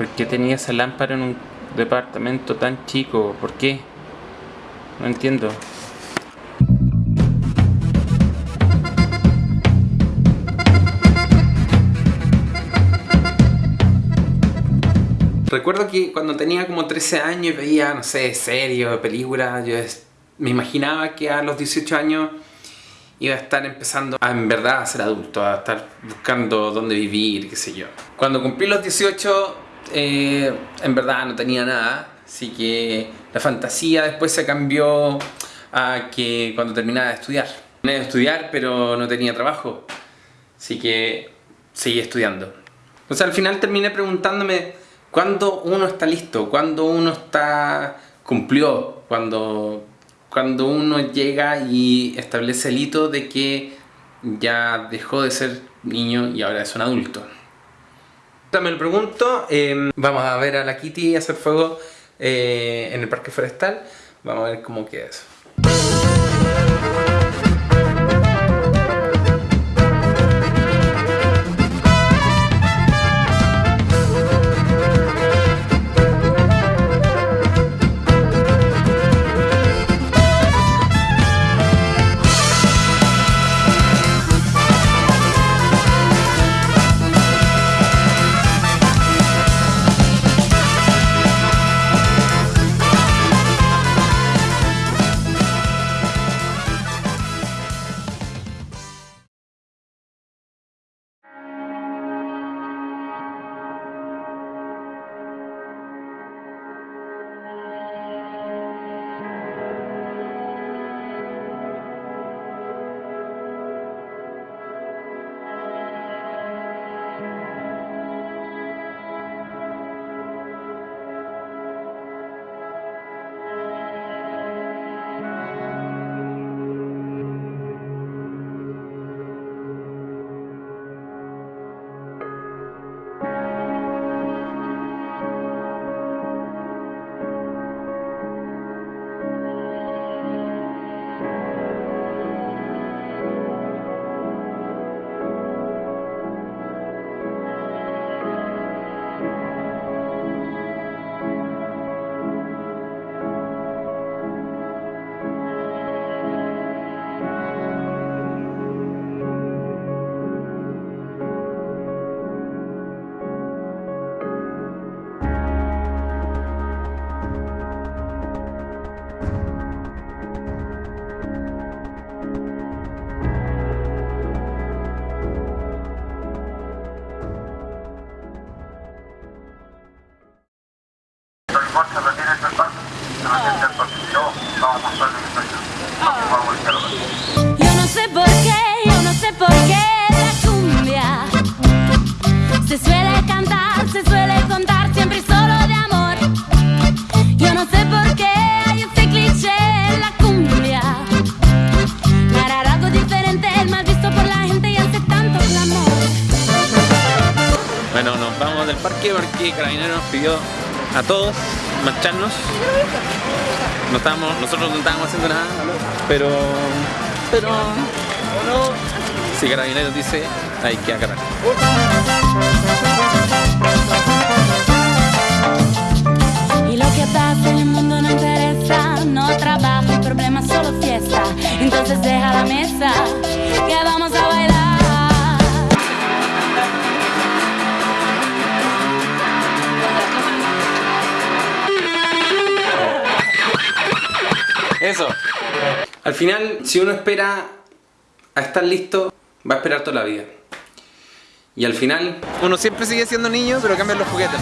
¿Por qué tenía esa lámpara en un departamento tan chico? ¿Por qué? No entiendo. Recuerdo que cuando tenía como 13 años y veía, no sé, series películas, yo me imaginaba que a los 18 años iba a estar empezando a en verdad a ser adulto, a estar buscando dónde vivir, qué sé yo. Cuando cumplí los 18, eh, en verdad no tenía nada, así que la fantasía después se cambió a que cuando terminaba de estudiar. Terminé de estudiar, pero no tenía trabajo, así que seguí estudiando. O sea, al final terminé preguntándome cuándo uno está listo, cuándo uno está cumplió, cuando, cuando uno llega y establece el hito de que ya dejó de ser niño y ahora es un adulto. Me lo pregunto, eh, vamos a ver a la Kitty hacer fuego eh, en el parque forestal, vamos a ver cómo queda eso. Parque. Se parque. Vamos a que yo. No sé por qué, yo no sé por qué la cumbia se suele cantar, se suele contar siempre y solo de amor. Yo no sé por qué hay este cliché en la cumbia. Narrar algo diferente es mal visto por la gente y hace tanto clamor. Bueno, nos vamos del parque porque Carabinero nos pidió a todos marcharnos. No estábamos, nosotros no estábamos haciendo nada, pero... Pero... Si Carabineros dice, hay que agarrar. Y lo que pasa en el mundo no interesa, no trabajo, problema, solo fiesta. Entonces deja la mesa, que vamos a bailar. Al final, si uno espera a estar listo, va a esperar toda la vida. Y al final, uno siempre sigue siendo niño, pero cambian los juguetes.